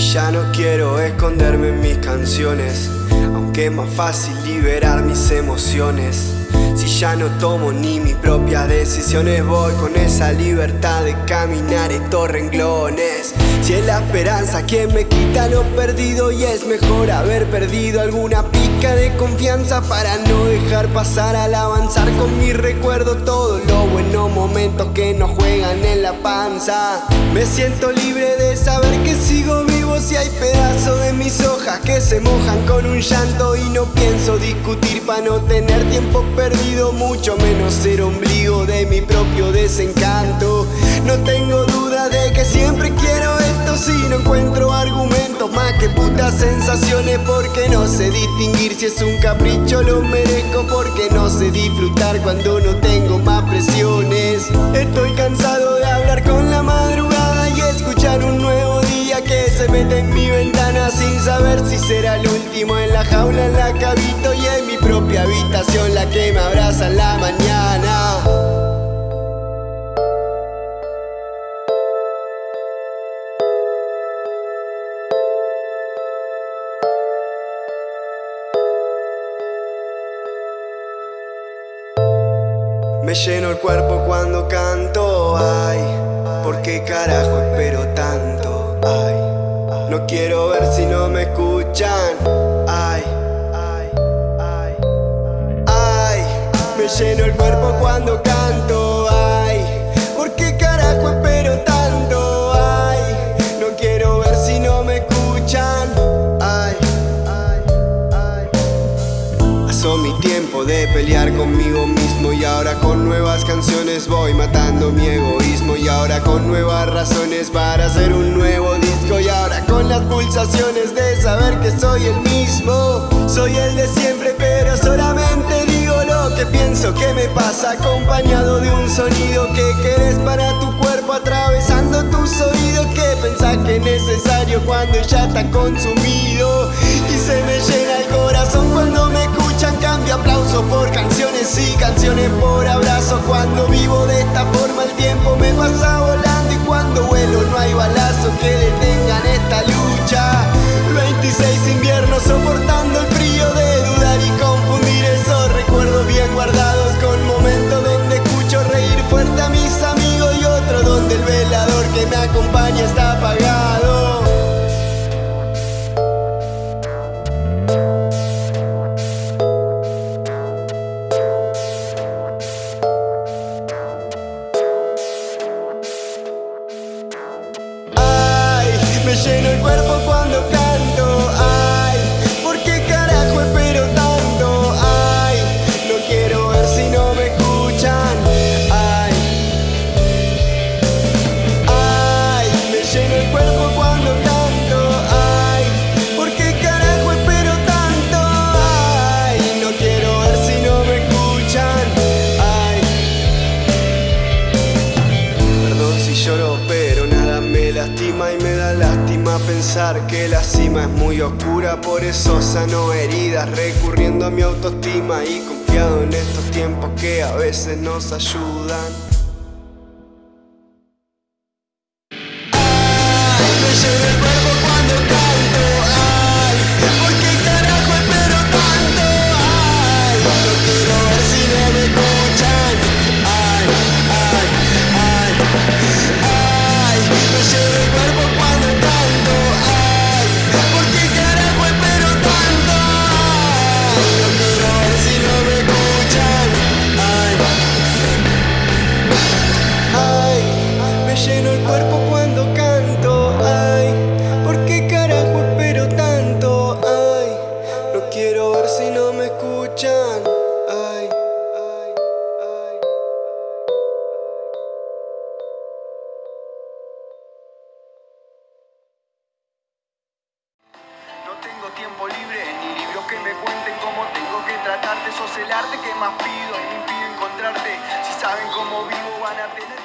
Ya no quiero esconderme en mis canciones, aunque es más fácil liberar mis emociones. Si ya no tomo ni mis propias decisiones, voy con esa libertad de caminar estos renglones. Si es la esperanza quien me quita lo perdido, y es mejor haber perdido alguna pica de confianza para no dejar pasar al avanzar con mi recuerdo todos los buenos momentos que nos juegan en la panza. Me siento libre de saber que sigo si hay pedazos de mis hojas que se mojan con un llanto y no pienso discutir para no tener tiempo perdido, mucho menos ser ombligo de mi propio desencanto. No tengo duda de que siempre quiero esto si no encuentro argumentos más que putas sensaciones porque no sé distinguir si es un capricho lo merezco porque no sé disfrutar cuando no tengo más presiones. Estoy cansado de hablar con la madrugada escuchar un mete en mi ventana sin saber si será el último en la jaula, en la cabito y en mi propia habitación la que me abraza en la mañana. Me lleno el cuerpo cuando canto, ay. ¿Por qué carajo espero lleno el cuerpo cuando canto. Ay, ¿por qué carajo espero tanto? Ay, no quiero ver si no me escuchan. Ay, ay, ay. Pasó mi tiempo de pelear conmigo mismo y ahora con nuevas canciones voy matando mi egoísmo y ahora con nuevas razones para hacer un nuevo disco y ahora con las pulsaciones de saber que soy el mismo. Soy el de siempre pero solamente pienso que me pasa acompañado de un sonido que querés para tu cuerpo atravesando tus oídos que pensás que es necesario cuando ya está consumido y se me llena el corazón cuando me escuchan cambio aplauso por canciones y canciones por abrazo. Cuando vivo de esta forma el tiempo me pasa volando y cuando vuelo no hay balazo que detengan esta lucha. 26 que me acompaña pensar que la cima es muy oscura, por eso sano heridas, recurriendo a mi autoestima y confiado en estos tiempos que a veces nos ayudan. Sos el arte que más pido y me impide encontrarte. Si saben cómo vivo van a tener